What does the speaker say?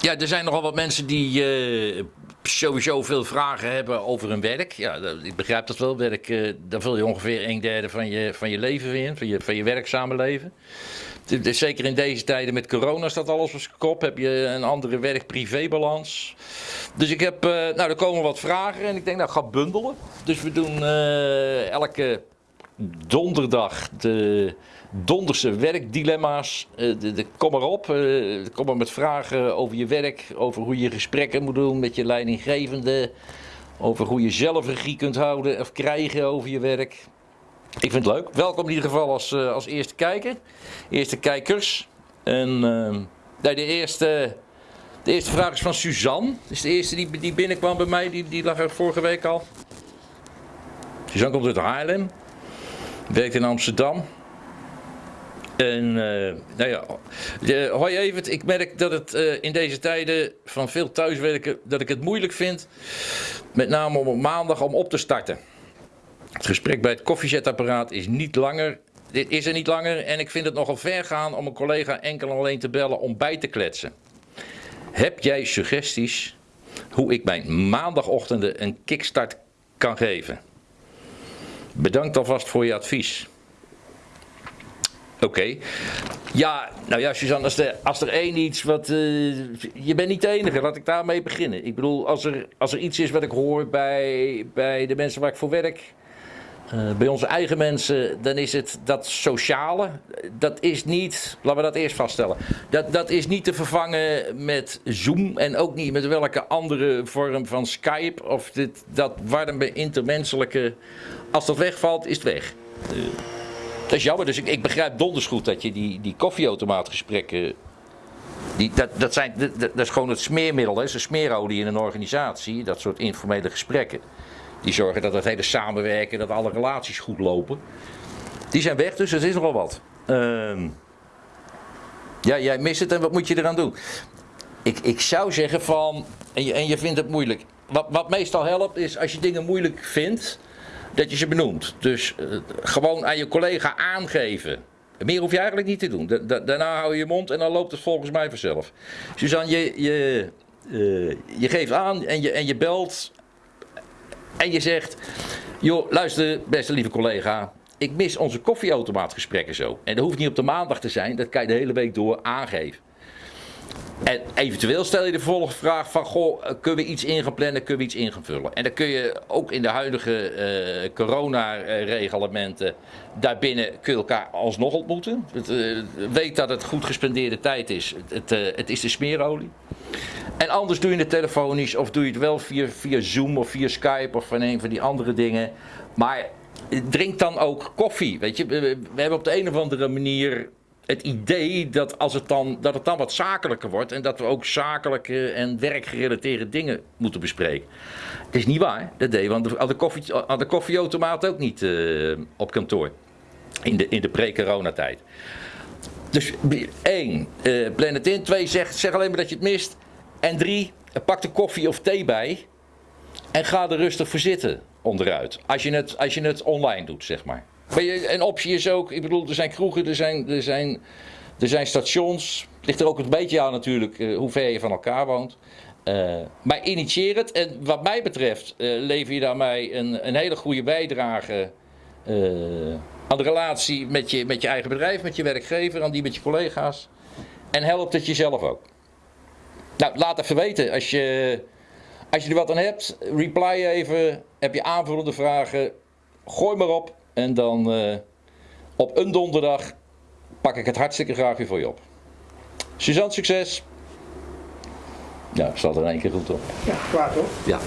Ja, er zijn nogal wat mensen die eh, sowieso veel vragen hebben over hun werk. Ja, ik begrijp dat wel. Werk, eh, daar vul je ongeveer een derde van je, van je leven in, van je, van je werkzame leven. Zeker in deze tijden met corona staat alles op zijn kop. Heb je een andere werk-privé-balans. Dus ik heb, eh, nou, er komen wat vragen en ik denk, nou, ga bundelen. Dus we doen elke donderdag de donderse werkdilemma's. Eh, de, kom maar op. eh, kom maar met vragen over je werk, over hoe je gesprekken moet doen met je leidinggevende. Over hoe je zelf regie kunt houden of krijgen over je werk. Ik vind het leuk. Welkom in ieder geval als, eh, als eerste kijker. Eerste kijkers. En ehm, de, eerste, de eerste vraag is van Suzanne. Dat is de eerste die, die binnenkwam bij mij. Die, die lag er vorige week al. Suzanne komt uit Haarlem. Werkt in Amsterdam. En eh, nou ja, hoi Evert, ik merk dat het eh, in deze tijden van veel thuiswerken, dat ik het moeilijk vind, met name om op maandag om op te starten. Het gesprek bij het koffiezetapparaat is niet langer, dit is er niet langer en ik vind het nogal ver gaan om een collega enkel en alleen te bellen om bij te kletsen. Heb jij suggesties hoe ik mijn maandagochtenden een kickstart kan geven? Bedankt alvast voor je advies. Oké. Ja, nou ja, Suzanne, als er, als er één iets wat. eh, je bent niet de enige, laat ik daarmee beginnen. Ik bedoel, als er, als er iets is wat ik hoor bij, bij de mensen waar ik voor werk. Eh, bij onze eigen mensen, dan is het dat sociale. Dat is niet, laten we dat eerst vaststellen. Dat, dat is niet te vervangen met Zoom en ook niet met welke andere vorm van Skype of dit, dat warme intermenselijke. Als dat wegvalt, is het weg. Dat is jammer, dus ik, ik begrijp donders goed dat je die, die koffieautomaatgesprekken. Die, dat, dat, zijn, dat, is gewoon het smeermiddel, hè, is de smeerolie in een organisatie, dat soort informele gesprekken. Die zorgen dat het hele samenwerken, dat alle relaties goed lopen. Die zijn weg, dus dat is nogal wat. Ehm, ja, jij mist het en wat moet je eraan doen? Ik, ik zou zeggen van, en je, en je vindt het moeilijk. Wat, wat meestal helpt is als je dingen moeilijk vindt, dat je ze benoemt. Dus eh, gewoon aan je collega aangeven. Meer hoef je eigenlijk niet te doen. Da- da- daarna hou je je mond en dan loopt het volgens mij vanzelf. Suzanne, je, je, eh, je geeft aan en je, en je belt en je zegt... joh, luister beste lieve collega... ik mis onze koffieautomaatgesprekken zo. En dat hoeft niet op de maandag te zijn, dat kan je de hele week door aangeven. En eventueel stel je de vervolgvraag van, goh, eh, kunnen we iets in gaan plannen, kunnen we iets in gaan vullen? En dan kun je ook in de huidige eh corona-reglementen, daarbinnen kun je elkaar alsnog ontmoeten. Het, eh, weet dat het goed gespendeerde tijd is. Het, het, is de smeerolie. En anders doe je het telefonisch of doe je het wel via, via Zoom of via Skype of van een van die andere dingen. Maar drink dan ook koffie. Weet je, we hebben op de een of andere manier het idee dat, als het dan, dat het dan wat zakelijker wordt en dat we ook zakelijke en werkgerelateerde dingen moeten bespreken. Het is niet waar, dat deed aan de, koffie, de koffieautomaat ook niet eh, op kantoor. In de, in de pre-coronatijd. Dus één, eh, plan het in. Twee, zeg, zeg alleen maar dat je het mist. En drie, pak de koffie of thee bij. En ga er rustig voor zitten onderuit. Als je het, als je het online doet, zeg maar. Maar een optie is ook, ik bedoel, er zijn kroegen, er zijn, er zijn, er zijn stations. Het ligt er ook een beetje aan natuurlijk eh, hoe ver je van elkaar woont. Eh, maar initieer het. En wat mij betreft eh, lever je daarmee een, een hele goede bijdrage aan de relatie met je, met je eigen bedrijf, met je werkgever, aan die met je collega's. En helpt het jezelf ook. Nou, laat even weten als je, als je er wat aan hebt. Reply even. Heb je aanvullende vragen? Gooi maar op. En dan eh, op een donderdag pak ik het hartstikke graag weer voor je op. Suzanne, succes! Ja, staat er in één keer goed op. Ja, klaar toch? Ja.